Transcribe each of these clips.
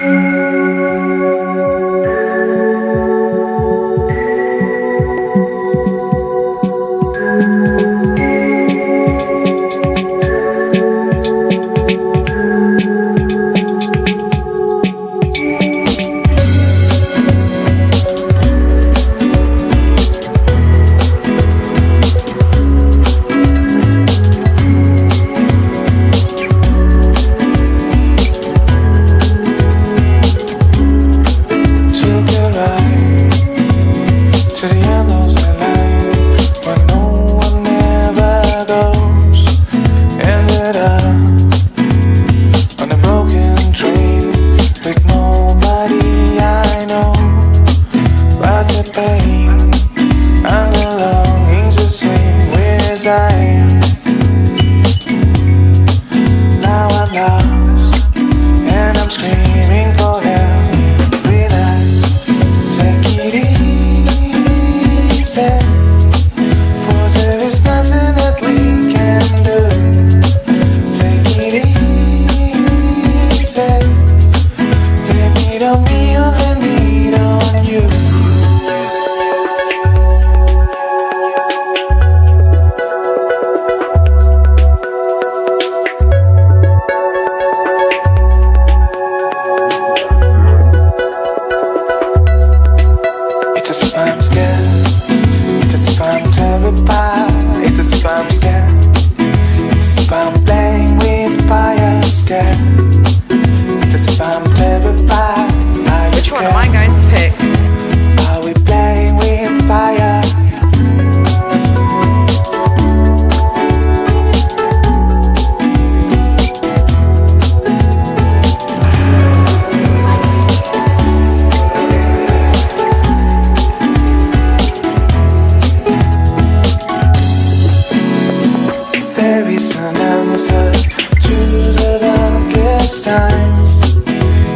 Música and I'm screaming for help. Relax, take it easy. For there is nothing that we can do. Take it easy. On me or blame it on you. Which one am I going to pick? Are we playing with fire? There is an answer times.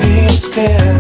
It's there